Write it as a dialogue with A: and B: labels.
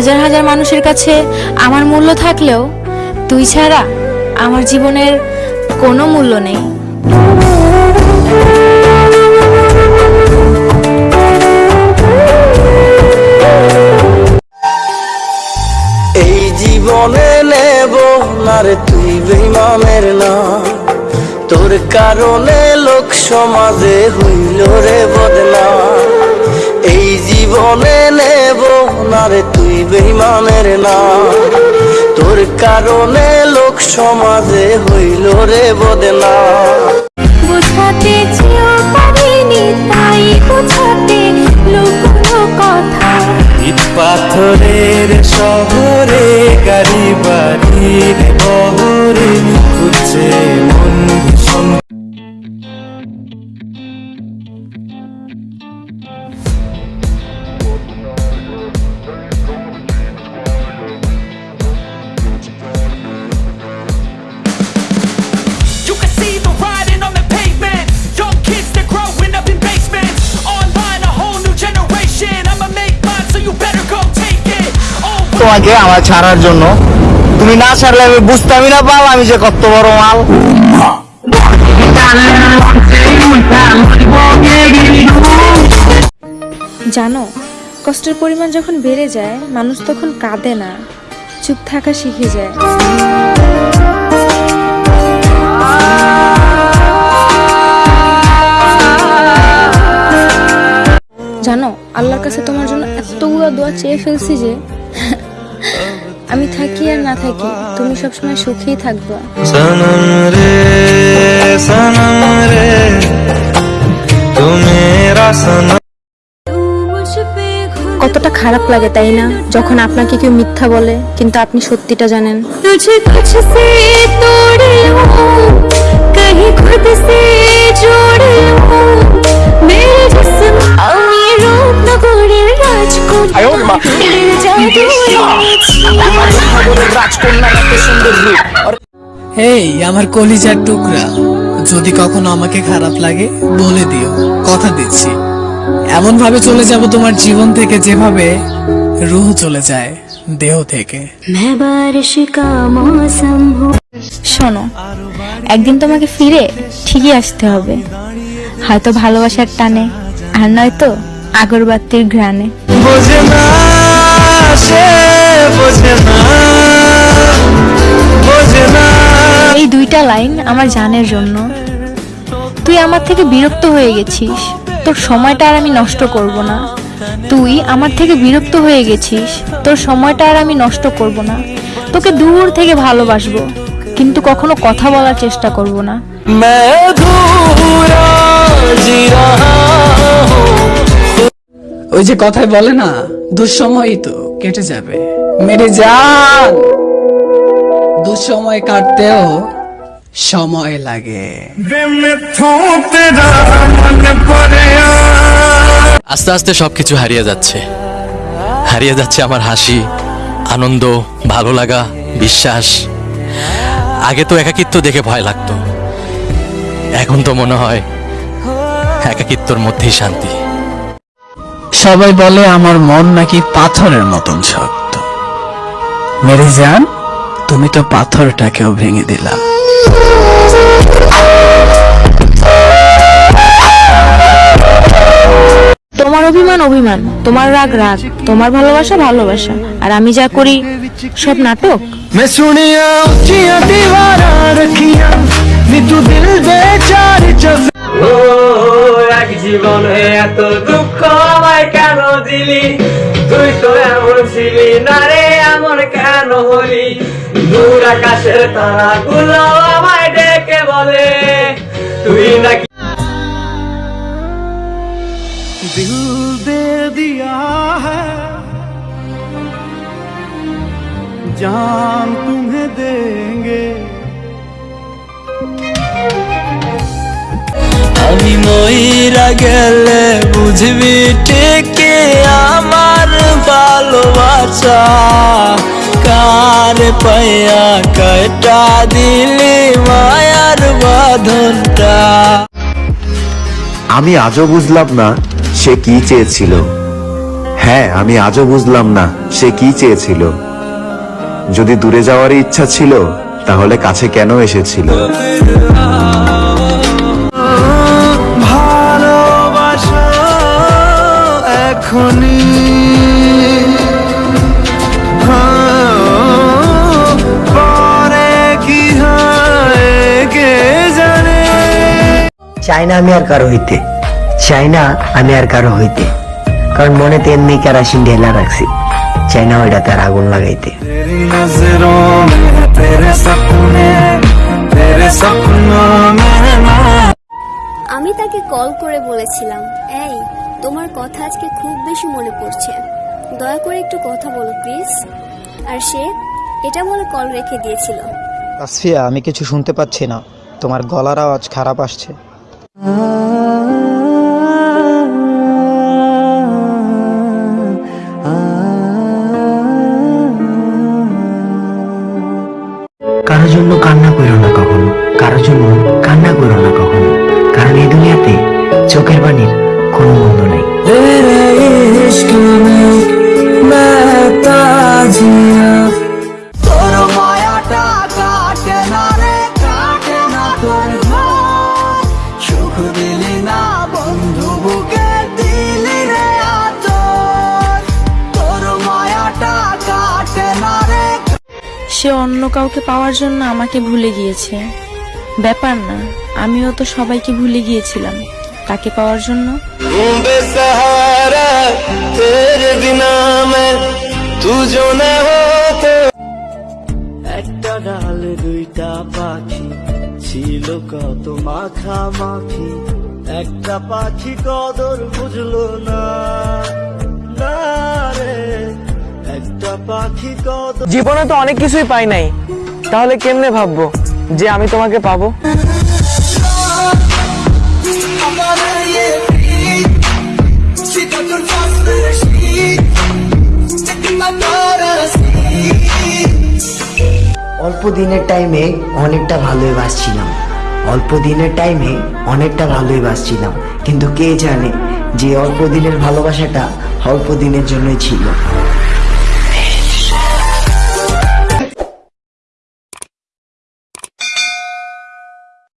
A: হাজার হাজার মানুষের কাছে আমার মূল্য থাকলেও তুই ছাড়া আমার জীবনের কোনো মূল্য নেই।
B: এই জীবনে নেব না রে তুই বেইমানের না। তোর কারণে লোক সমাজে হইল রে বদনা। এই জীবনে নেব না রে বেইমানের না। তোর কারণে লোক সমাজে হইল রে বদনা।
A: বুঝাতে চেয়েও পারিনি তাই বোঝাতে লুকোনো কথা।
B: ইট পাথরের শহরে গাড়ি বাড়ির
C: তোমাকে আমার ছাড়ার জন্য। তুমি না ছাড়লে আমি বুঝতামই না পাল আমি যে কত বড় মাল।
A: জানো, কষ্টের পরিমাণ যখন বেড়ে যায়, মানুষ তখন কাঁদে না। চুপ থাকা শিখে যায়। জানো, আল্লাহর কাছে তোমার জন্য এতগুলো দোয়া চেয়ে ফেলছি যে আমি থাকি আর না থাকি তুমি সবসময় সুখেই থাকবে।
B: সনম রে সনম রে তুমি
A: কতটা খারাপ লাগে তাই না? যখন আপনাকে কেউ মিথ্যা বলে কিন্তু আপনি সত্যিটা জানেন। তুঝে কুছ সে তোড়ে কহি খুদ
D: সে আমার কলিজার টুকরা। যদি কখনো আমাকে খারাপ লাগে বলে দিও। কথা দিচ্ছি। এমন ভাবে চলে যাব তোমার জীবন থেকে যেভাবে রুহ চলে যায় দেহ থেকে।
A: শোনো একদিন তোমাকে ফিরে ঠিকই আসতে হবে। হয়তো ভালোবাসার টানে আর নয়তো আগরবাতির ঘ্রাণে।
B: বোঝে না।
A: এই দুইটা লাইন আমার জানের জন্য। তুই আমার থেকে বিরক্ত হয়ে গেছিস। তোর সময়টা আর আমি নষ্ট করব না। তুই আমার থেকে বিরক্ত হয়ে গেছিস। তোর সময়টা আর আমি নষ্ট করব না। তোকে দূর থেকে ভালোবাসবো। কিন্তু কখনো কথা বলার চেষ্টা করব না।
D: ওই যে কথায় বলে না দুঃসময়ই তো কেটে যাবে। মেরে যান! দুঃসময় কাটতেও সময় লাগে।
E: আস্তে আস্তে সবকিছু হারিয়ে যাচ্ছে। হারিয়ে যাচ্ছে আমার হাসি আনন্দ ভালো লাগা বিশ্বাস। আগে তো একাকিত্ব দেখে ভয় লাগতো। এখন তো মনে হয় একাকিত্বর মধ্যেই শান্তি।
D: সবাই বলে আমার মন নাকি পাথরের মতন শক্ত। মেরে যান তুমি তো পাথরটাকেও ভেঙে দিলাম
A: তোমার অভিমান অভিমান তোমার রাগ রাগ তোমার ভালোবাসা ভালোবাসা আর আমি যা করি সব নাটক
B: मैं सुनिया उच्चिया दीवारा रखिया नी तू दिल बेचार जब ও এক জীবনে এত দুঃখ আমায় কেন দিলি তুই তো এমন ছিলি না রে এমন কেন হলি দূর আকাশের তারা গুলো আমায় ডেকে বলে তুই নাকি দিল দে দিয়া হ্যাঁ जान तुम्हें देंगे আমি মইরা গেলে বুঝবি ঠিকই আমার ভালোবাসা কার পাইয়া কয়টা দিলি মায়ার বাঁধনটা?
F: আমি আজও বুঝলাম না সে কি চেয়েছিল। হ্যাঁ আমি আজও বুঝলাম না সে কি চেয়েছিল। যদি দূরে যাওয়ার ইচ্ছা ছিল তাহলে কাছে কেন এসেছিল?
B: ভালোবাসা এখনই
G: চাইনা আমি আর কারও হইতে। চাইনা আমি আর কারও হইতে। কারণ মনে তো এমনি কেরাসিন ঢেলা রাখছি। চাইনা ওইটা তার আগুন লাগাইতে।
H: আমি তাকে কল করে বলেছিলাম এই তোমার কথা আজকে খুব বেশি মনে পড়ছে। দয়া করে একটু কথা বলো প্লিজ। আর সে এটা বলে কল রেখে দিয়েছিল।
G: আসফিয়া আমি কিছু শুনতে পাচ্ছি না। তোমার গলার আওয়াজ খারাপ আসছে।
B: কারও
A: সে অন্য কাউকে পাওয়ার জন্য আমাকে ভুলে গিয়েছে। ব্যাপার না, আমিও তো সবাইকে ভুলে গিয়েছিলাম। তাকে পাওয়ার জন্য?
B: একটা ডাল, দুইটা পাখি, ছিল কত মাখা মাখি একটা পাখি কদর বুঝলো না রে।
D: জীবনে তো অনেক কিছুই পাই নাই। তাহলে কেমনে ভাববো যে আমি তোমাকে পাবো?
G: অল্প দিনের টাইমে অনেকটা ভালোই বাসছিলাম অল্প দিনের টাইমে অনেকটা ভালোই বাসছিলাম কিন্তু কে জানে যে অল্প দিনের ভালোবাসাটা অল্প দিনের জন্যই ছিল।